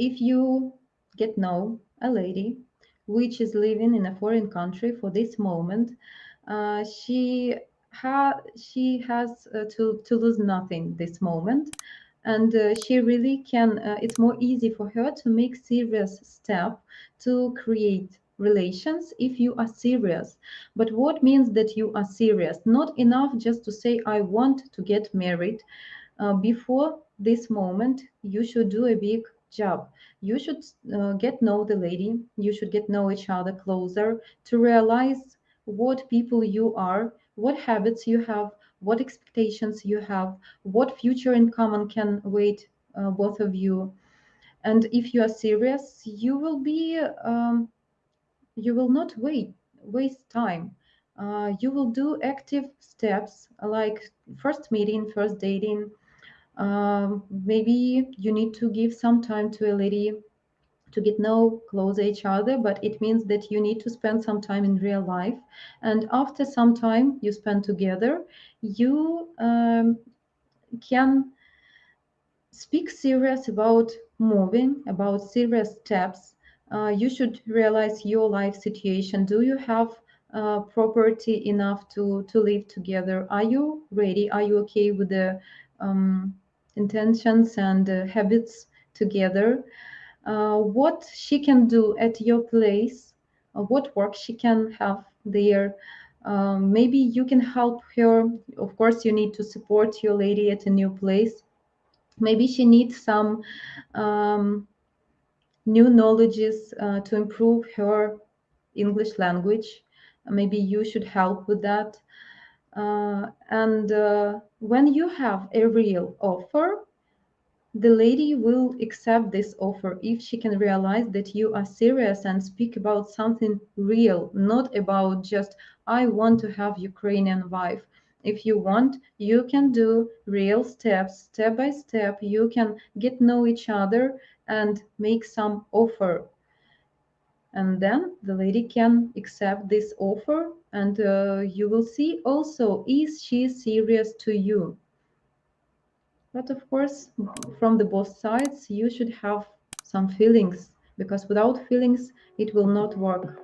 if you get know a lady which is living in a foreign country for this moment, uh, she ha she has uh, to to lose nothing this moment, and uh, she really can. Uh, it's more easy for her to make serious step to create relations if you are serious. But what means that you are serious? Not enough just to say I want to get married. Uh, before this moment, you should do a big job. You should uh, get know the lady. You should get know each other closer to realize what people you are, what habits you have, what expectations you have, what future in common can wait uh, both of you. And if you are serious, you will be, um, you will not wait, waste time. Uh, you will do active steps like first meeting, first dating. Um, maybe you need to give some time to a lady to get know close each other but it means that you need to spend some time in real life. And after some time you spend together you um, can speak serious about moving about serious steps. Uh, you should realize your life situation. Do you have uh, property enough to to live together? Are you ready? Are you okay with the um, intentions and uh, habits together uh, what she can do at your place, uh, what work she can have there. Um, maybe you can help her. Of course, you need to support your lady at a new place. Maybe she needs some um, new knowledges uh, to improve her English language. Maybe you should help with that. Uh, and uh, when you have a real offer, the lady will accept this offer if she can realize that you are serious and speak about something real, not about just, I want to have Ukrainian wife. If you want, you can do real steps, step by step. You can get know each other and make some offer. And then the lady can accept this offer and uh, you will see also, is she serious to you? But of course, from the both sides, you should have some feelings because without feelings, it will not work.